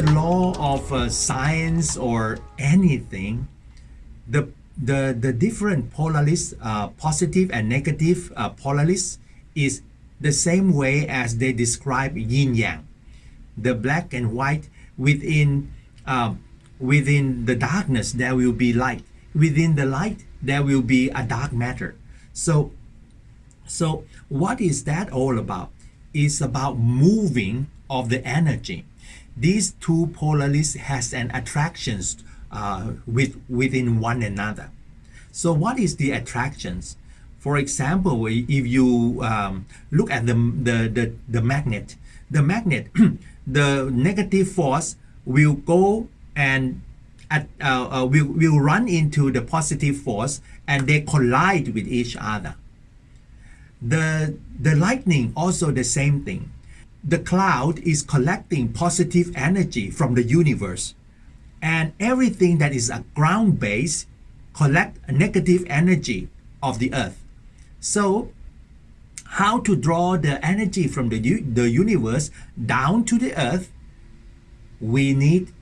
the law of uh, science or anything, the the the different polarities, uh, positive and negative uh, polarities, is the same way as they describe yin yang, the black and white within uh, within the darkness there will be light, within the light there will be a dark matter. So so what is that all about? It's about moving of the energy. These two polarities has an attractions uh, with within one another. So what is the attractions? For example, if you um, look at the, the, the, the magnet, the magnet, the negative force will go and at, uh, uh, will, will run into the positive force and they collide with each other. The, the lightning also the same thing. The cloud is collecting positive energy from the universe and everything that is a ground base collect negative energy of the earth. So how to draw the energy from the, the universe down to the earth, we need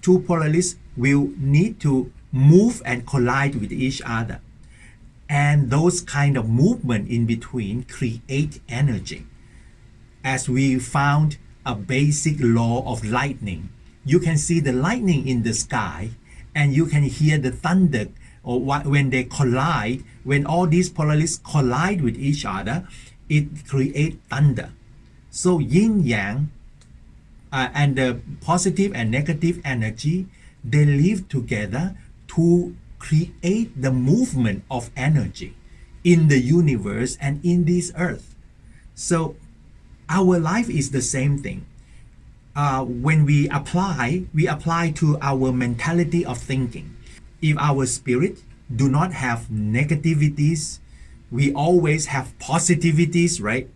two polarities will need to move and collide with each other. And those kind of movement in between create energy. As we found a basic law of lightning, you can see the lightning in the sky and you can hear the thunder or when they collide, when all these polarities collide with each other, it creates thunder. So yin yang uh, and the positive and negative energy, they live together to create the movement of energy in the universe and in this earth. So our life is the same thing. Uh, when we apply, we apply to our mentality of thinking. If our spirit do not have negativities, we always have positivities, right?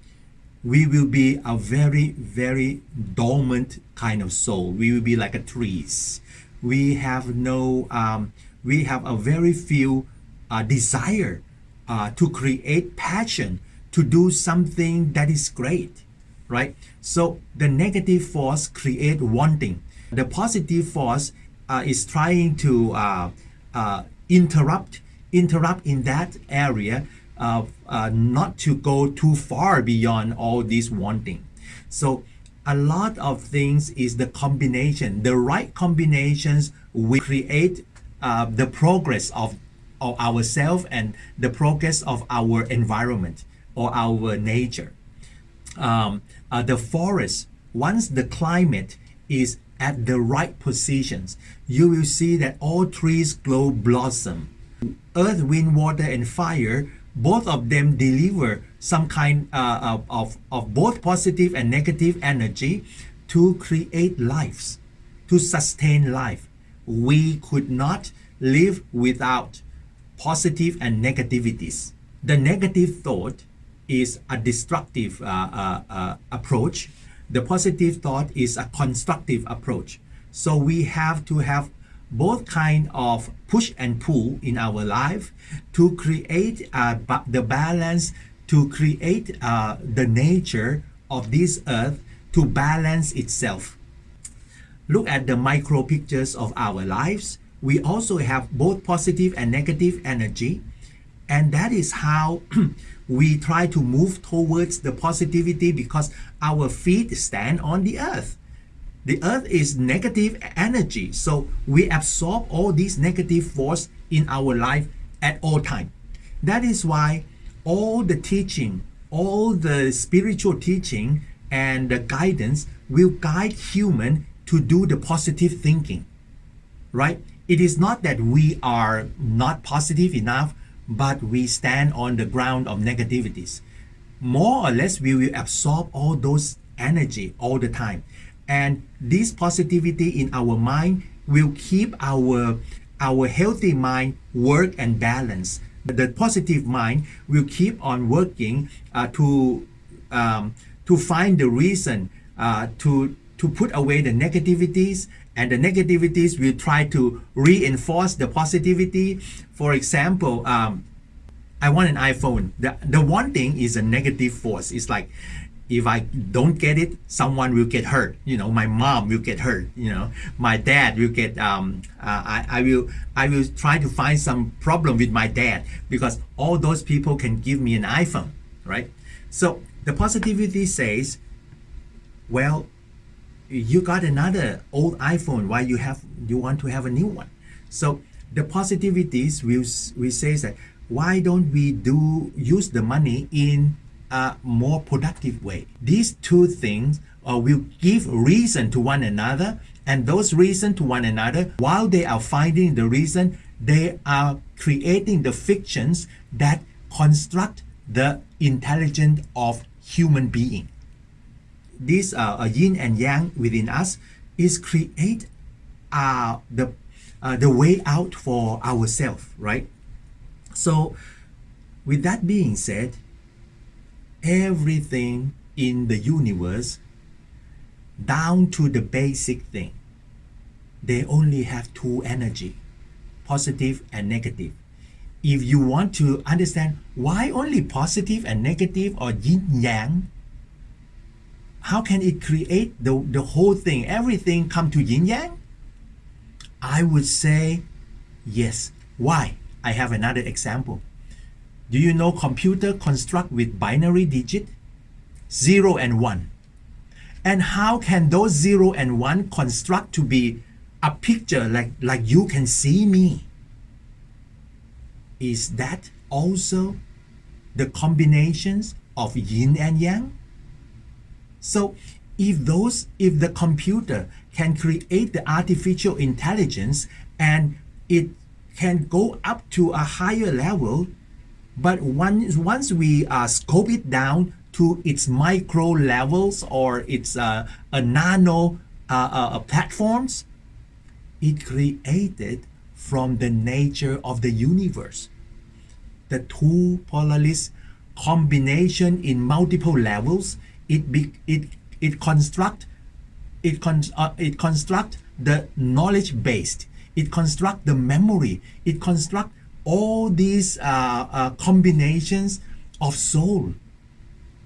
We will be a very, very dormant kind of soul. We will be like a trees. We have no um, we have a very few uh, desire uh, to create passion to do something that is great right? So the negative force create wanting. The positive force uh, is trying to uh, uh, interrupt interrupt in that area uh, not to go too far beyond all this wanting. So a lot of things is the combination. The right combinations will create uh, the progress of, of ourselves and the progress of our environment or our nature. Um, uh, the forest, once the climate is at the right positions, you will see that all trees glow blossom. Earth, wind, water, and fire, both of them deliver some kind uh, of, of both positive and negative energy to create lives, to sustain life we could not live without positive and negativities. The negative thought is a destructive uh, uh, uh, approach. The positive thought is a constructive approach. So we have to have both kind of push and pull in our life to create uh, the balance, to create uh, the nature of this earth to balance itself look at the micro pictures of our lives, we also have both positive and negative energy. And that is how we try to move towards the positivity because our feet stand on the earth. The earth is negative energy. So we absorb all these negative force in our life at all time. That is why all the teaching, all the spiritual teaching and the guidance will guide human to do the positive thinking, right? It is not that we are not positive enough, but we stand on the ground of negativities. More or less, we will absorb all those energy all the time. And this positivity in our mind will keep our, our healthy mind work and balance. The positive mind will keep on working uh, to, um, to find the reason uh, to to put away the negativities and the negativities will try to reinforce the positivity. For example, um, I want an iPhone. The, the one thing is a negative force. It's like if I don't get it, someone will get hurt. You know, my mom will get hurt. You know, my dad will get. Um, uh, I, I will. I will try to find some problem with my dad because all those people can give me an iPhone, right? So the positivity says, well, you got another old iPhone. Why you have you want to have a new one? So the positivities will will say that why don't we do use the money in a more productive way. These two things uh, will give reason to one another, and those reason to one another, while they are finding the reason, they are creating the fictions that construct the intelligence of human being. This uh, yin and yang within us is create uh, the uh, the way out for ourselves, right? So, with that being said, everything in the universe down to the basic thing they only have two energy positive and negative if you want to understand why only positive and negative or yin yang how can it create the, the whole thing everything come to yin yang i would say yes why i have another example do you know computer construct with binary digit? 0 and 1. And how can those 0 and 1 construct to be a picture like, like you can see me? Is that also the combinations of yin and yang? So if those if the computer can create the artificial intelligence and it can go up to a higher level but once, once we uh, scope it down to its micro levels or its uh, a nano uh, uh, platforms, it created from the nature of the universe. The two polaris combination in multiple levels, it be, it it construct it con uh, it construct the knowledge based. It construct the memory. It construct all these uh, uh, combinations of soul.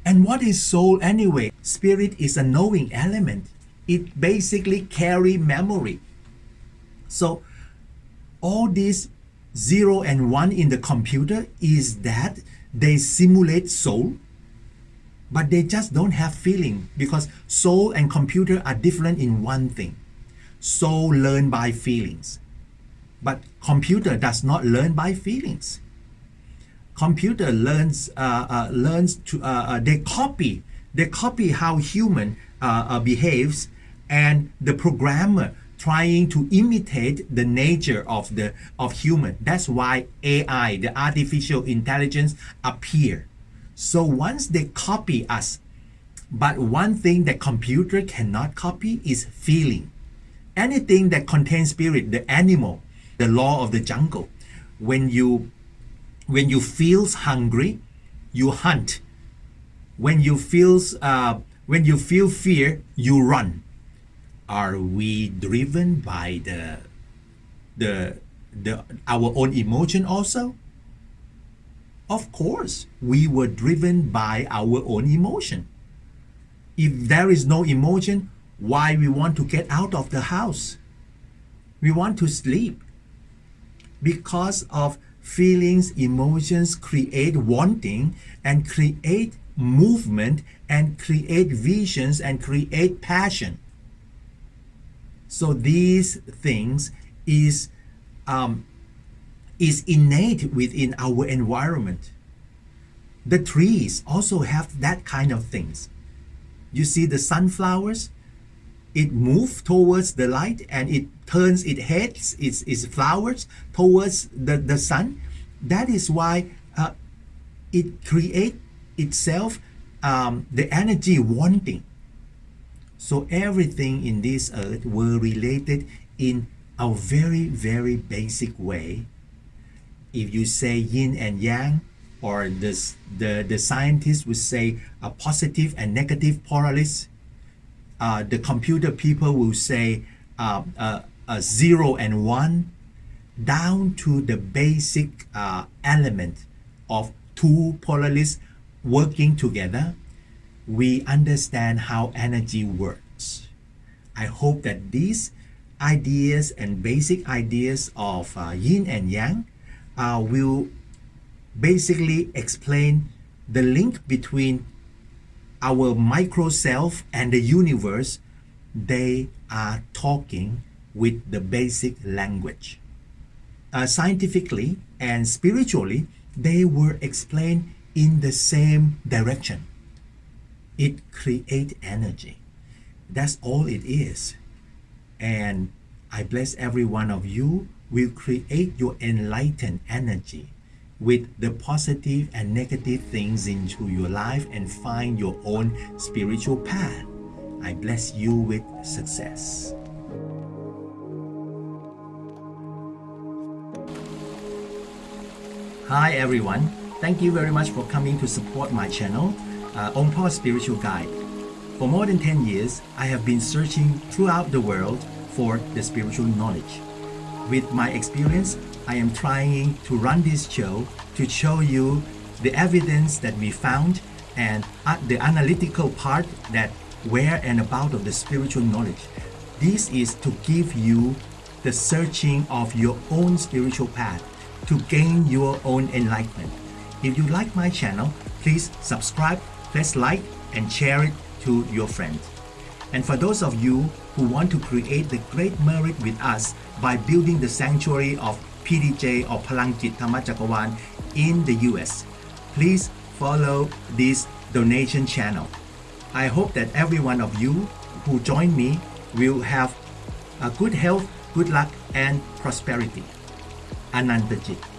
And what is soul anyway? Spirit is a knowing element. It basically carry memory. So all these zero and one in the computer is that they simulate soul, but they just don't have feeling because soul and computer are different in one thing. Soul learn by feelings. But computer does not learn by feelings. Computer learns uh, uh, learns to uh, uh they copy they copy how human uh, uh, behaves, and the programmer trying to imitate the nature of the of human. That's why AI, the artificial intelligence, appear. So once they copy us, but one thing that computer cannot copy is feeling. Anything that contains spirit, the animal, the law of the jungle. When you when you feels hungry, you hunt. When you feels uh, when you feel fear, you run. Are we driven by the the the our own emotion also? Of course, we were driven by our own emotion. If there is no emotion, why we want to get out of the house? We want to sleep because of feelings, emotions create wanting and create movement and create visions and create passion. So these things is um, is innate within our environment. The trees also have that kind of things. You see the sunflowers, it moves towards the light and it turns its heads, its, its flowers towards the, the sun. That is why uh, it creates itself um, the energy wanting. So everything in this earth were related in a very, very basic way. If you say yin and yang, or this, the, the scientists would say a positive and negative polaris, uh, the computer people will say uh, uh, zero and one down to the basic uh, element of two polarities working together we understand how energy works. I hope that these ideas and basic ideas of uh, yin and yang uh, will basically explain the link between our micro self and the universe. They are talking with the basic language. Uh, scientifically and spiritually, they were explained in the same direction. It creates energy. That's all it is. And I bless every one of you will create your enlightened energy with the positive and negative things into your life and find your own spiritual path. I bless you with success. Hi everyone. Thank you very much for coming to support my channel, uh, Ongpo Spiritual Guide. For more than 10 years, I have been searching throughout the world for the spiritual knowledge. With my experience, I am trying to run this show to show you the evidence that we found and uh, the analytical part that where and about of the spiritual knowledge. This is to give you the searching of your own spiritual path to gain your own enlightenment. If you like my channel, please subscribe, press like, and share it to your friends. And for those of you who want to create the great merit with us by building the sanctuary of PDJ or Palangkit Thamachakawan in the US, please follow this donation channel. I hope that every one of you who join me will have a good health, good luck, and prosperity. Anandajit.